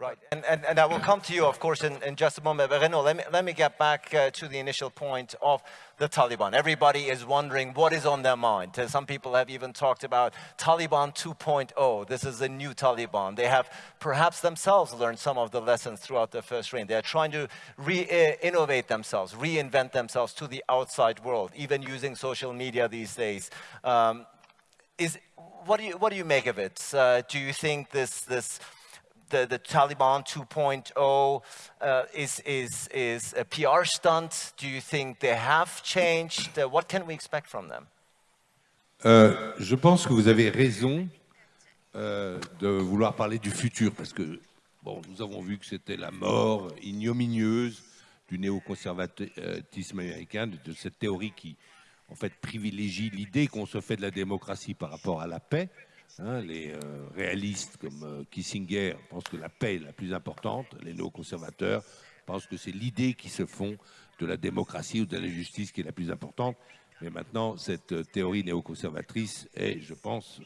Right, and, and, and I will come to you, of course, in, in just a moment. But Renaud, let me, let me get back uh, to the initial point of the Taliban. Everybody is wondering what is on their mind. Uh, some people have even talked about Taliban 2.0. This is a new Taliban. They have perhaps themselves learned some of the lessons throughout their first reign. They're trying to re-innovate themselves, reinvent themselves to the outside world, even using social media these days. Um, is, what, do you, what do you make of it? Uh, do you think this, this the, Taliban 2.0 uh, is, is, PR stunt? Do you think they have changed? Uh, what can we expect from them? Euh, je pense que vous avez raison euh, de vouloir parler du futur, parce que bon, nous avons vu que c'était la mort ignominieuse du néoconservatisme américain, de, de cette théorie qui, en fait, privilégie l'idée qu'on se fait de la démocratie par rapport à la paix. Hein, les euh, réalistes comme euh, Kissinger pensent que la paix est la plus importante, les néoconservateurs pensent que c'est l'idée qui se font de la démocratie ou de la justice qui est la plus importante. Mais maintenant, cette euh, théorie néoconservatrice est, je pense,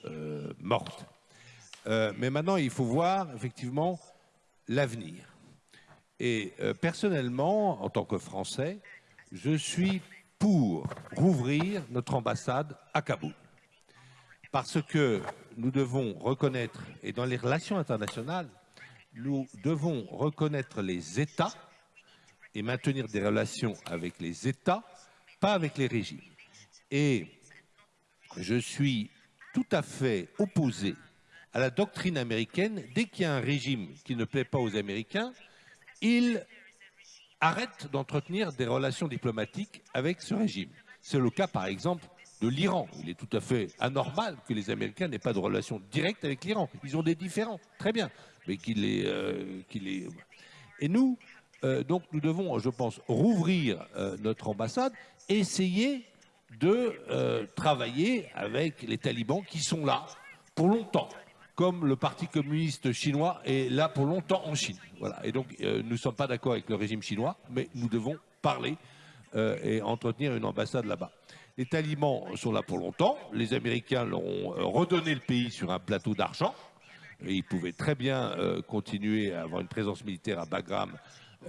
morte. mais maintenant, il faut voir effectivement l'avenir. Et personnellement, en tant que Français, je suis pour rouvrir notre ambassade à Kaboul. Parce que nous devons reconnaître, et dans les relations internationales, nous devons reconnaître les États et maintenir des relations avec les États, pas avec les régimes. Et je suis tout à fait opposé à la doctrine américaine. Dès qu'il y a un régime qui ne plaît pas aux Américains, ils arrêtent d'entretenir des relations diplomatiques avec ce régime. C'est le cas, par exemple, de l'Iran. Il est tout à fait anormal que les Américains n'aient pas de relation directe avec l'Iran. Ils ont des différends, très bien, mais qu'il est, euh, est... Et nous, euh, donc, nous devons, je pense, rouvrir euh, notre ambassade, essayer de travailler avec les talibans qui sont là pour longtemps, comme le Parti communiste chinois est là pour longtemps en Chine. Voilà. Et donc, nous ne sommes pas d'accord avec le régime chinois, mais nous devons parler et entretenir une ambassade là-bas. Les talibans sont là pour longtemps. Les Américains leur ont euh, redonné le pays sur un plateau d'argent. Ils pouvaient très bien euh, continuer à avoir une présence militaire à Bagram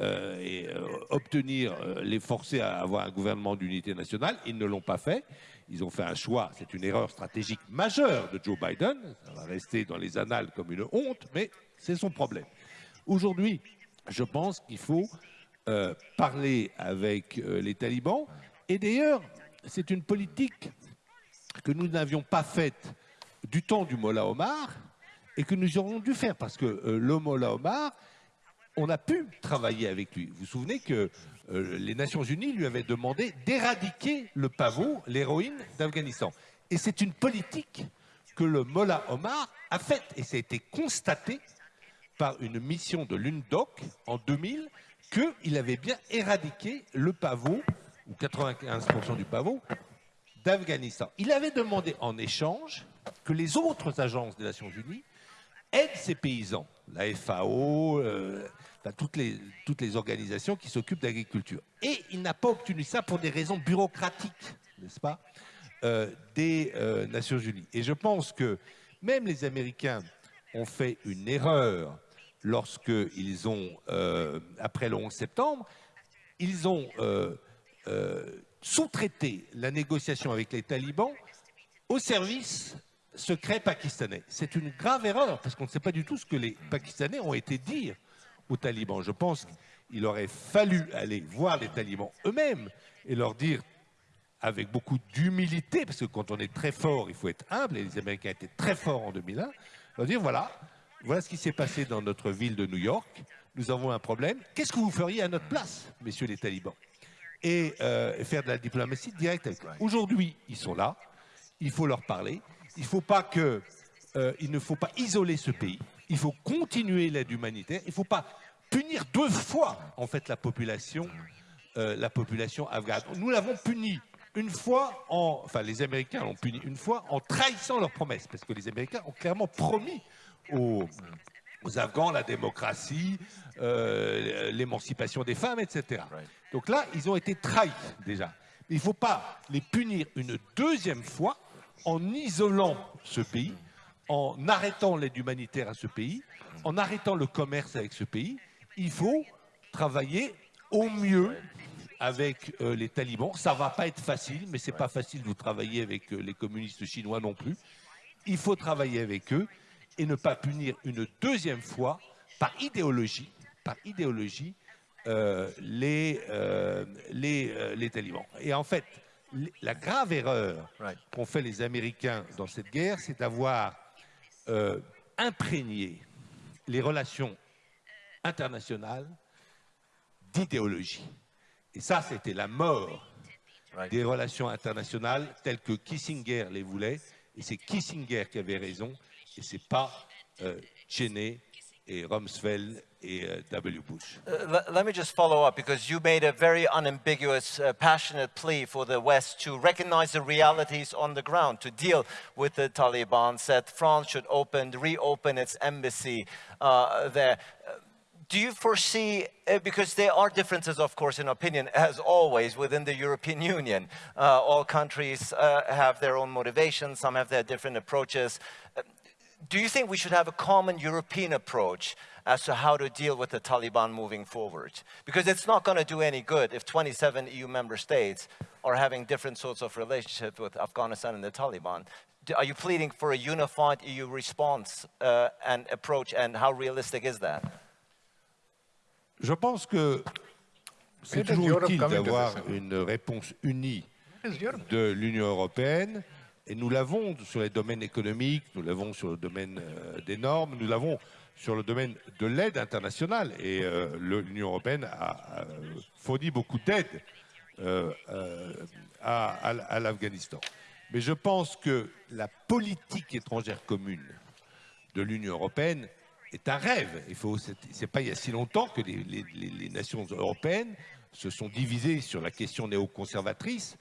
euh, et obtenir, les forcer à avoir un gouvernement d'unité nationale. Ils ne l'ont pas fait. Ils ont fait un choix, c'est une erreur stratégique majeure de Joe Biden. Ça va rester dans les annales comme une honte, mais c'est son problème. Aujourd'hui, je pense qu'il faut parler avec les talibans. Et d'ailleurs, c'est une politique que nous n'avions pas faite du temps du Mollah Omar et que nous aurions dû faire parce que euh, le Mollah Omar, on a pu travailler avec lui. Vous vous souvenez que euh, les Nations Unies lui avaient demandé d'éradiquer le pavot, l'héroïne d'Afghanistan. Et c'est une politique que le Mollah Omar a faite et ça a été constaté par une mission de l'UNDOC en 2000 qu'il avait bien éradiqué le pavot ou 95% du pavot, d'Afghanistan. Il avait demandé en échange que les autres agences des Nations Unies aident ces paysans, la FAO, euh, toutes, les, organisations qui s'occupent d'agriculture. Et il n'a pas obtenu ça pour des raisons bureaucratiques, n'est-ce pas, euh, des euh, Nations Unies. Et je pense que même les Américains ont fait une erreur lorsqu'ils ont, après le 11 septembre, ils ont sous-traiter la négociation avec les talibans au service secret pakistanais. C'est une grave erreur, parce qu'on ne sait pas du tout ce que les Pakistanais ont été dire aux talibans. Je pense qu'il aurait fallu aller voir les talibans eux-mêmes et leur dire, avec beaucoup d'humilité, parce que quand on est très fort, il faut être humble, et les Américains étaient très forts en 2001, leur dire, voilà, voilà ce qui s'est passé dans notre ville de New York, nous avons un problème, qu'est-ce que vous feriez à notre place, messieurs les talibans? Euh, et faire de la diplomatie directe avec eux. Aujourd'hui, ils sont là, il faut leur parler, il, euh, ne faut pas isoler ce pays, il faut continuer l'aide humanitaire, il ne faut pas punir deux fois en fait la population, euh, la population afghane. Nous l'avons puni une fois, en, enfin les Américains l'ont puni une fois en trahissant leurs promesses, parce que les Américains ont clairement promis aux, aux Afghans la démocratie, euh, l'émancipation des femmes, etc. Donc là, ils ont été trahis déjà. Il ne faut pas les punir une deuxième fois en isolant ce pays, en arrêtant l'aide humanitaire à ce pays, en arrêtant le commerce avec ce pays, il faut travailler au mieux avec euh, les talibans. Ça va pas être facile, mais c'est pas facile de travailler avec euh, les communistes chinois non plus. Il faut travailler avec eux et ne pas punir une deuxième fois par idéologie, par idéologie, euh, les, euh, les, euh, les talibans. Et en fait, la grave erreur Right. qu'ont fait les Américains dans cette guerre, c'est d'avoir imprégné les relations internationales d'idéologie. Et ça, c'était la mort Right. des relations internationales telles que Kissinger les voulait. Et c'est Kissinger qui avait raison, et c'est pas euh, Cheney et Rumsfeld et euh, W. Bush. Uh, let me just follow up because you made a very unambiguous, uh, passionate plea for the West to recognize the realities on the ground, to deal with the Taliban, said France should open, reopen its embassy uh, there. Do you foresee, uh, because there are differences, of course, in opinion, as always, within the European Union. Uh, all countries have their own motivations, some have their different approaches. Do you think we should have a common European approach as to how to deal with the Taliban moving forward? Because it's not going to do any good if 27 EU member states are having different sorts of relationships with Afghanistan and the Taliban. Are you pleading for a unified EU response uh, and approach, and how realistic is that? Je pense que c'est Where does toujours Europe utile come into d'avoir this? une réponse unie de l'Union européenne. Et nous l'avons sur les domaines économiques, nous l'avons sur le domaine euh, des normes, nous l'avons sur le domaine de l'aide internationale. Et euh, l'Union européenne a, fourni beaucoup d'aide euh, à, l'Afghanistan. Mais je pense que la politique étrangère commune de l'Union européenne est un rêve. Il faut, pas il y a si longtemps que les, nations européennes se sont divisées sur la question néoconservatrice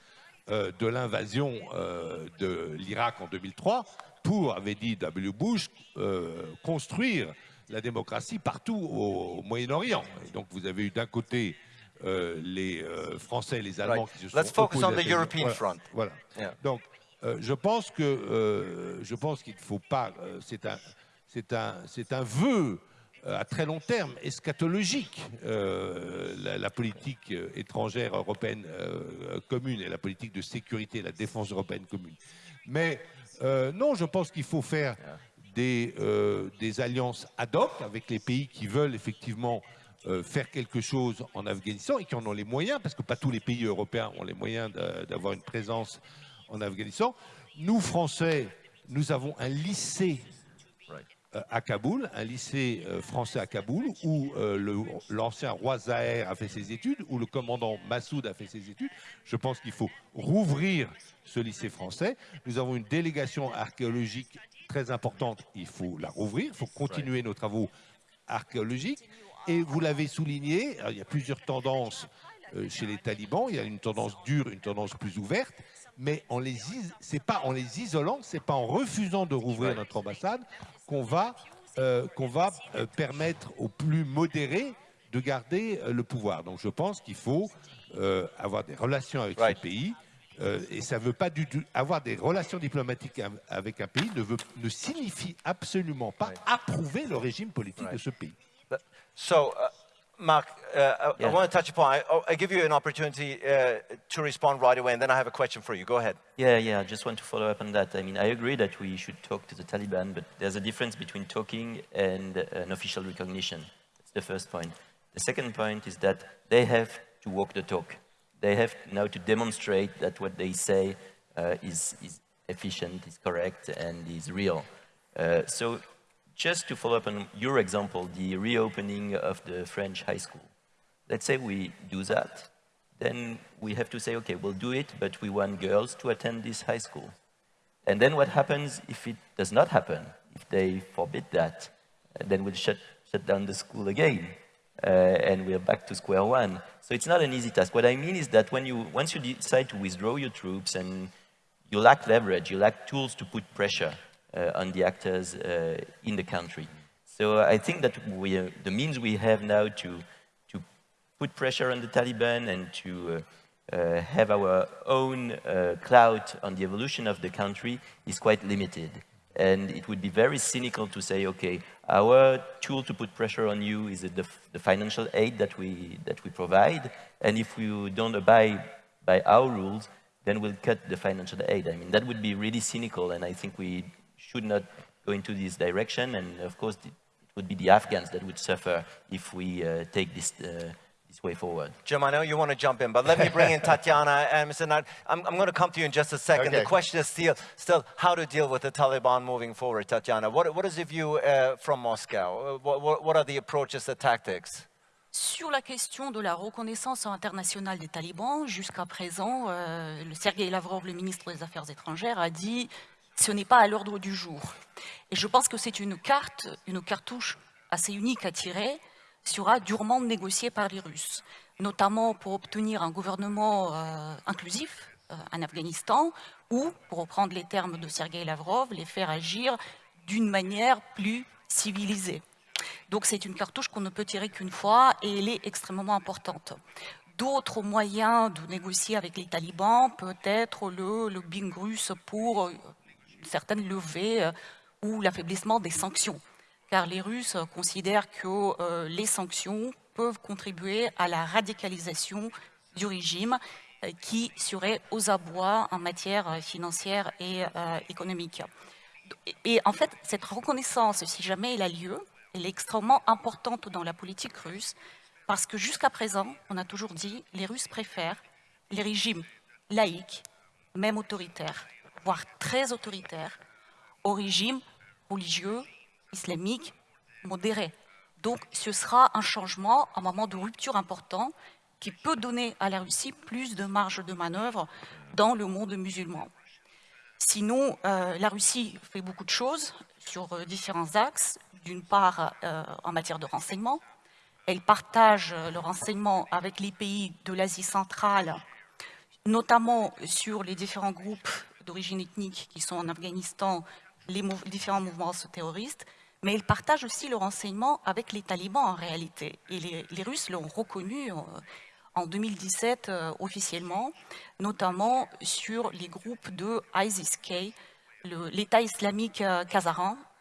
de l'invasion euh, de l'Irak en 2003 pour, avait dit W. Bush, euh, construire la démocratie partout au, Moyen-Orient. Donc vous avez eu d'un côté euh, les euh, Français et les Allemands Right. qui se sont Let's focus on the European voilà, front. Voilà. Yeah. Donc, euh, je pense que euh, je pense qu'il ne faut pas. euh, c'est un c'est un c'est un vœu euh, à très long terme eschatologique euh, la, la politique euh, étrangère européenne euh, commune et la politique de sécurité la défense européenne commune. Mais euh, non, je pense qu'il faut faire des, euh, alliances ad hoc avec les pays qui veulent effectivement euh, faire quelque chose en Afghanistan et qui en ont les moyens, parce que pas tous les pays européens ont les moyens d'a- d'avoir une présence en Afghanistan. Nous, Français, nous avons un lycée euh, à Kaboul, un lycée euh, français à Kaboul, où euh, l'ancien roi Zahir a fait ses études, où le commandant Massoud a fait ses études. Je pense qu'il faut rouvrir ce lycée français. Nous avons une délégation archéologique très importante, il faut la rouvrir, il faut continuer nos travaux archéologiques. Et vous l'avez souligné, il y a plusieurs tendances euh, chez les talibans. Il y a une tendance dure, une tendance plus ouverte. Mais en les c'est pas en les isolant, c'est pas en refusant de rouvrir notre ambassade qu'on va euh, qu'on va euh, permettre aux plus modérés de garder euh, le pouvoir. Donc je pense qu'il faut avoir des relations avec Right. pays. et ça veut pas du tout avoir des relations diplomatiques av- avec un pays ne, veut, ne signifie absolument pas Right. approuver le régime politique de ce pays. But- So, uh, Mark, uh, I, I want to touch upon, I, I give you an opportunity uh, to respond right away, and then I have a question for you. Go ahead. Yeah, yeah, I just want to follow up on that. I mean, I agree that we should talk to the Taliban, but there's a difference between talking and an official recognition. That's the first point. The second point is that they have to walk the talk. They have now to demonstrate that what they say uh, is, is efficient, is correct, and is real. Uh, so, just to follow up on your example, the reopening of the French high school. Let's say we do that, then we have to say, okay, we'll do it, but we want girls to attend this high school. And then what happens if it does not happen? If they forbid that, uh, then we'll shut, shut down the school again, uh, and we're back to square one. So it's not an easy task. What I mean is that when you, once you decide to withdraw your troops and you lack leverage, you lack tools to put pressure on the actors uh, in the country. So I think that we, uh, the means we have now to, to put pressure on the Taliban and to uh, uh, have our own uh, clout on the evolution of the country is quite limited. And it would be very cynical to say, okay, our tool to put pressure on you is the, the financial aid that we, that we provide. And if you don't abide by our rules, then we'll cut the financial aid. I mean, that would be really cynical, and I think we should not go into this direction. And of course, it would be the Afghans that would suffer if we uh, take this uh, this way forward. Jim, I know you want to jump in, but let me bring in Tatiana and Mr. Nat. I'm, I'm going to come to you in just a second. Okay. The question is still, still how to deal with the Taliban moving forward, Tatiana. What, what is the view uh, from Moscow? Uh, What, what, what are the approaches, the tactics? Sur la question de la reconnaissance internationale des talibans, jusqu'à présent, euh, le Sergei Lavrov, le ministre des Affaires étrangères, a dit ce n'est pas à l'ordre du jour. Et je pense que c'est une carte, une cartouche assez unique à tirer, sera durement négociée par les Russes, notamment pour obtenir un gouvernement euh, inclusif euh, en Afghanistan ou, pour reprendre les termes de Sergei Lavrov, les faire agir d'une manière plus civilisée. Donc c'est une cartouche qu'on ne peut tirer qu'une fois et elle est extrêmement importante. D'autres moyens de négocier avec les talibans peut être le lobbying russe pour euh, une certaine levée euh, ou l'affaiblissement des sanctions. Car les Russes considèrent que euh, les sanctions peuvent contribuer à la radicalisation du régime euh, qui serait aux abois en matière euh, financière et euh, économique. Et en fait, cette reconnaissance, si jamais elle a lieu, elle est extrêmement importante dans la politique russe, parce que jusqu'à présent, on a toujours dit, les Russes préfèrent les régimes laïques, même autoritaires, voire très autoritaires, aux régimes religieux, islamiques, modérés. Donc ce sera un changement, un moment de rupture important, qui peut donner à la Russie plus de marge de manœuvre dans le monde musulman. Sinon, euh, la Russie fait beaucoup de choses sur euh, différents axes. D'une part, euh, en matière de renseignement. Elle partage le renseignement avec les pays de l'Asie centrale, notamment sur les différents groupes d'origine ethnique qui sont en Afghanistan, les différents mouvements terroristes. Mais elle partage aussi le renseignement avec les talibans en réalité. Et les, Russes l'ont reconnu euh, en 2017 euh, officiellement, notamment sur les groupes de ISIS-K, l'État islamique euh,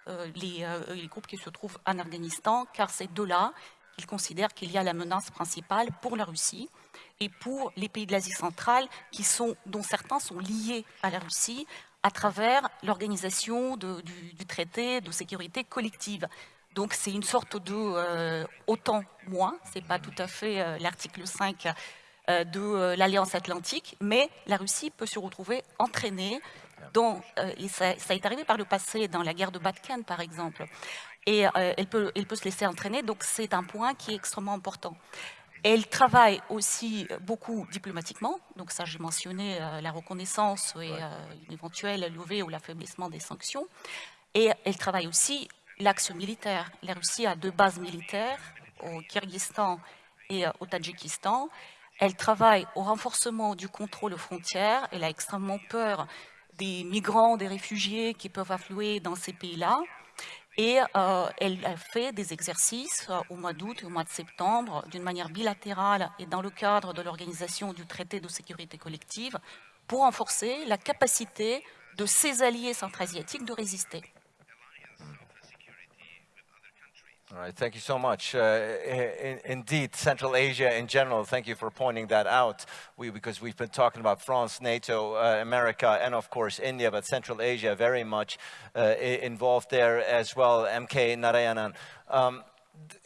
euh, les groupes qui se trouvent en Afghanistan, car c'est de là qu'ils considèrent qu'il y a la menace principale pour la Russie et pour les pays de l'Asie centrale, dont certains sont liés à la Russie à travers l'organisation du, traité de sécurité collective. Donc c'est une sorte de euh, autant moins, c'est pas tout à fait euh, l'article 5 euh, de euh, l'Alliance Atlantique, mais la Russie peut se retrouver entraînée dans, euh, ça, est arrivé par le passé dans la guerre de Batken par exemple, et elle peut se laisser entraîner, donc c'est un point qui est extrêmement important. Elle travaille aussi beaucoup diplomatiquement, donc ça j'ai mentionné euh, la reconnaissance et euh, une éventuelle levée ou l'affaiblissement des sanctions. Et elle travaille aussi l'axe militaire. La Russie a deux bases militaires au Kyrgyzstan et euh, au Tadjikistan. Elle travaille au renforcement du contrôle aux frontières. Elle a extrêmement peur des migrants, des réfugiés qui peuvent affluer dans ces pays-là. Et euh, elle a fait des exercices euh, au mois d'août et au mois de septembre d'une manière bilatérale et dans le cadre de l'organisation du traité de sécurité collective pour renforcer la capacité de ses alliés centra-asiatiques de résister. All right, thank you so much. Uh, i- i- indeed, Central Asia in general, thank you for pointing that out. We, because we've been talking about France, NATO, uh, America, and of course India, but Central Asia very much uh, involved there as well. MK Narayanan. Um,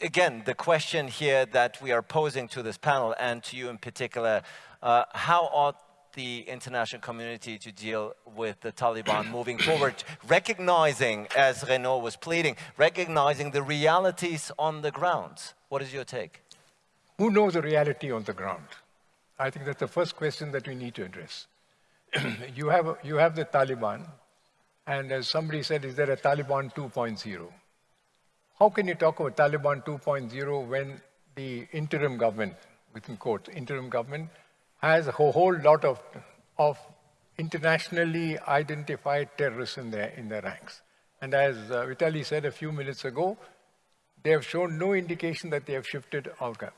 again, the question here that we are posing to this panel and to you in particular, uh, how ought the international community to deal with the Taliban moving forward, recognizing, as Renaud was pleading, recognizing the realities on the ground. What is your take? Who knows the reality on the ground? I think that's the first question that we need to address. you, have, you have the Taliban, and as somebody said, is there a Taliban 2.0? How can you talk about Taliban 2.0 when the interim government, within quotes, interim government, has a whole lot of, of internationally identified terrorists in their, in their ranks? And as uh, Vitali said a few minutes ago, they have shown no indication that they have shifted outcome.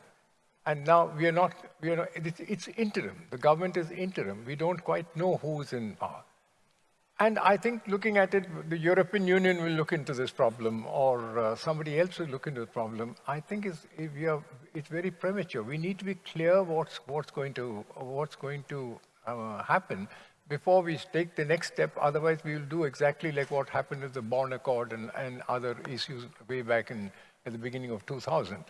And now we are not, we are not it's, it's interim. The government is interim. We don't quite know who's in power. And I think looking at it, the European Union will look into this problem or uh, somebody else will look into the problem. I think it's, are, it's very premature. We need to be clear what's, what's going to, what's going to uh, happen before we take the next step. Otherwise, we will do exactly like what happened with the Bonn Accord and, and other issues way back in, at the beginning of 2000.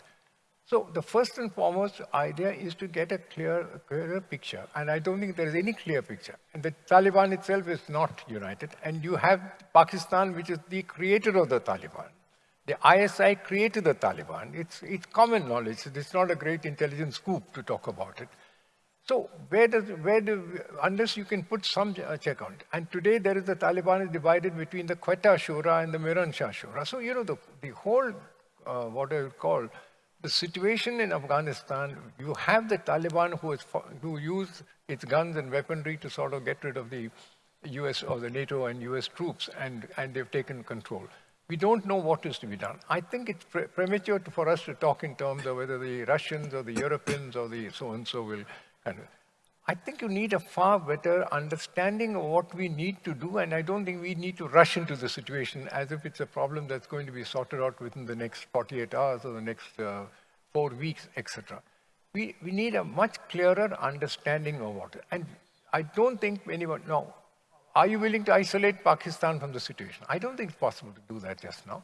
So the first and foremost idea is to get a clear, clearer picture. And I don't think there is any clear picture. And the Taliban itself is not united. And you have Pakistan, which is the creator of the Taliban. The ISI created the Taliban. It's, it's common knowledge. It's not a great intelligence scoop to talk about it. So where does, where do, unless you can put some uh, check on it. And today there is the Taliban is divided between the Quetta Shura and the Miran Shah Shura. So, you know, the, the whole, uh, what I would call, the situation in Afghanistan, you have the Taliban who, is, who use its guns and weaponry to sort of get rid of the US or the NATO and US troops, and, and they've taken control. We don't know what is to be done. I think it's pre premature for us to talk in terms of whether the Russians or the Europeans or the so-and-so will kind of, I think you need a far better understanding of what we need to do, and I don't think we need to rush into the situation as if it's a problem that's going to be sorted out within the next 48 hours or the next uh, four weeks, etc. We, we need a much clearer understanding of what, and I don't think anyone, no, are you willing to isolate Pakistan from the situation? I don't think it's possible to do that just now.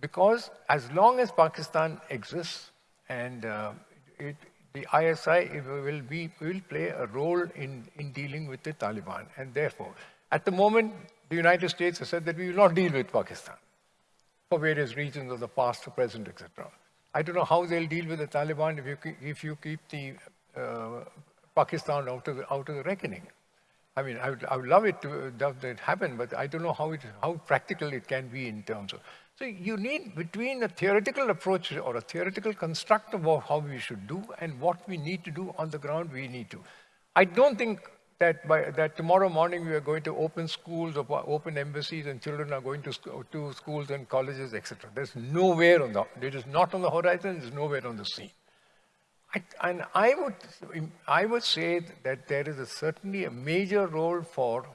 Because as long as Pakistan exists and uh, it, the ISI will, be, will play a role in, in dealing with the Taliban. And therefore, at the moment, the United States has said that we will not deal with Pakistan for various reasons of the past, the present, etc. I don't know how they'll deal with the Taliban if you, if you keep the uh, Pakistan out of the, out of the reckoning. I mean, I would, I would love it to that happen, but I don't know how, it, how practical it can be in terms of. So you need between a theoretical approach or a theoretical construct of how we should do and what we need to do on the ground, we need to. I don't think that, by, that tomorrow morning we are going to open schools or open embassies and children are going to, to schools and colleges, etc. There's nowhere on the, it is not on the horizon, it's nowhere on the scene. I, and I would, I would say that there is a, certainly a major role for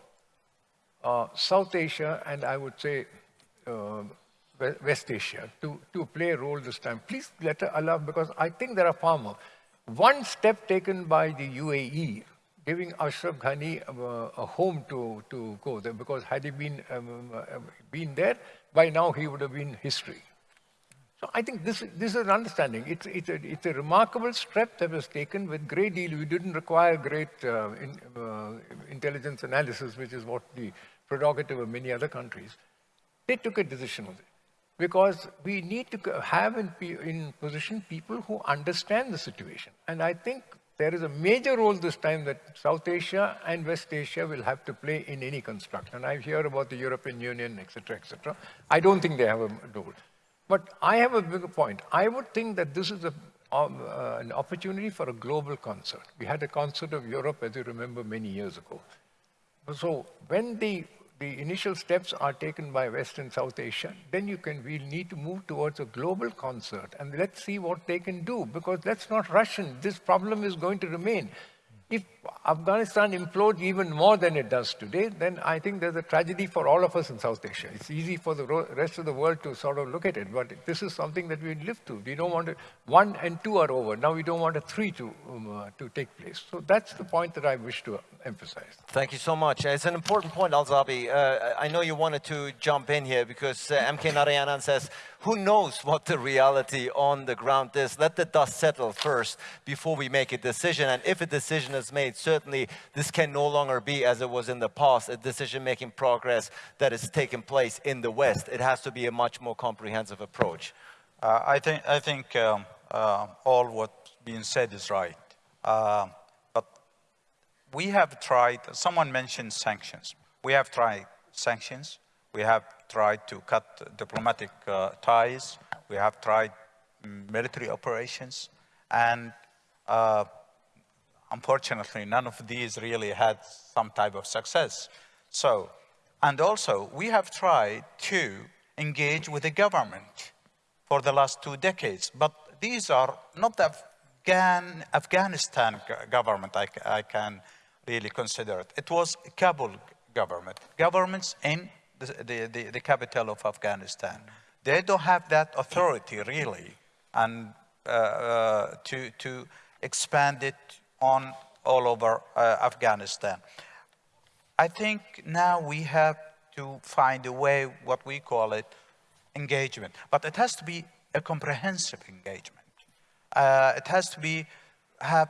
uh, South Asia and I would say uh, West Asia to, to play a role this time. Please let Allah, because I think there are far more. One step taken by the UAE, giving Ashraf Ghani uh, a home to, to go there, because had he been, um, uh, been there, by now he would have been history. I think this, this is an understanding. It's, it's, a, it's a remarkable step that was taken with great deal. We didn't require great uh, in, uh, intelligence analysis, which is what the prerogative of many other countries. They took a decision with it because we need to have in, in position people who understand the situation. And I think there is a major role this time that South Asia and West Asia will have to play in any construct. And I hear about the European Union, etc., etc. I don't think they have a role. But I have a bigger point. I would think that this is a, um, uh, an opportunity for a global concert. We had a concert of Europe, as you remember, many years ago. So when the the initial steps are taken by West and South Asia, then you can, we'll need to move towards a global concert and let's see what they can do because let's not rush in. This problem is going to remain. If Afghanistan implodes even more than it does today, then I think there's a tragedy for all of us in South Asia. It's easy for the rest of the world to sort of look at it, but this is something that we live through. We don't want to, one and two are over. Now we don't want a three to, um, uh, to take place. So that's the point that I wish to emphasize. Thank you so much. It's an important point, Alzabi. Uh, I know you wanted to jump in here because uh, MK Narayanan says, who knows what the reality on the ground is? Let the dust settle first before we make a decision. And if a decision is made, certainly this can no longer be, as it was in the past, a decision-making progress that is taking place in the West. It has to be a much more comprehensive approach. Uh, I think, I think um, uh, all what's being said is right. Uh, but we have tried, someone mentioned sanctions. We have tried sanctions. We have tried to cut diplomatic uh, ties. We have tried military operations. And uh, unfortunately, none of these really had some type of success. So, and also, we have tried to engage with the government for the last two decades, but these are not the Afghan, Afghanistan government I, I can really consider it. It was Kabul government. Governments in the, the, the, the capital of Afghanistan. They don't have that authority really and uh, uh, to, to expand it on all over uh, Afghanistan. I think now we have to find a way, what we call it, engagement. But it has to be a comprehensive engagement. Uh, it has to be have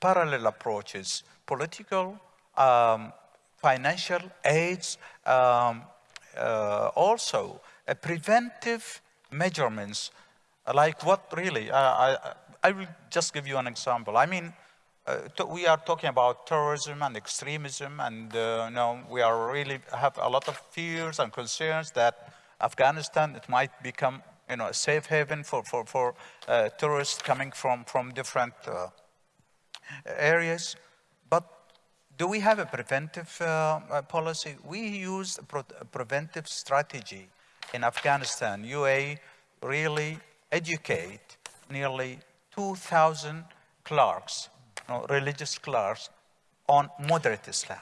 parallel approaches, political, um, financial aids, um, uh, also uh, preventive measurements, like what really, uh, I, I will just give you an example. I mean, we are talking about terrorism and extremism, and uh, you know, we are really have a lot of fears and concerns that Afghanistan it might become you know a safe haven for for for uh, tourists coming from from different uh, areas. But do we have a preventive uh, uh, policy? We use a, a preventive strategy in Afghanistan. UA really educate nearly 2,000 clerks know, religious clerks on moderate Islam.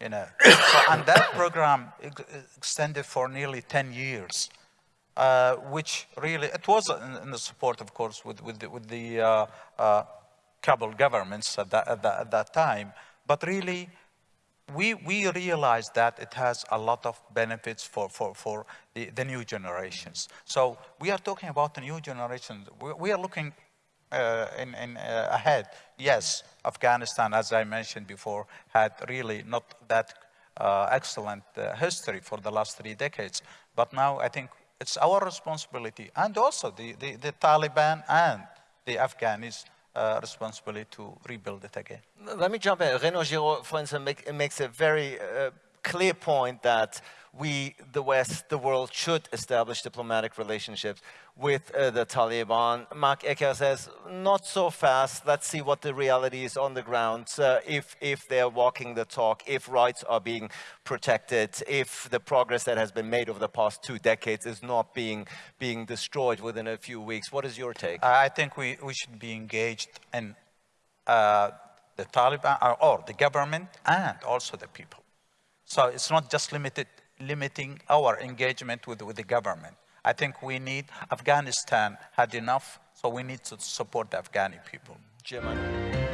You know, so, and that program ex extended for nearly 10 years, uh, which really, it was in, in, the support, of course, with, with the, with the uh, uh, Kabul governments at that, at that, at that time, but really, we, we realized that it has a lot of benefits for, for, for the, the new generations. So we are talking about the new generation. We, we are looking uh, in, in uh, ahead. Yes, Afghanistan, as I mentioned before, had really not that uh, excellent history for the last three decades. But now I think it's our responsibility and also the, the, the Taliban and the Afghanis uh, responsibility to rebuild it again. Let me jump in. Renaud Girard, for instance, make, makes a very uh, clear point that we, the West, the world, should establish diplomatic relationships with uh, the Taliban. Marc Hecker says, not so fast. Let's see what the reality is on the ground. Uh, if, if they're walking the talk, if rights are being protected, if the progress that has been made over the past two decades is not being, being destroyed within a few weeks. What is your take? I think we, we should be engaged in uh, the Taliban or, or the government and also the people. So it's not just limited, limiting our engagement with, with the government. I think we need, Afghanistan had enough, so we need to support the Afghani people. Jim.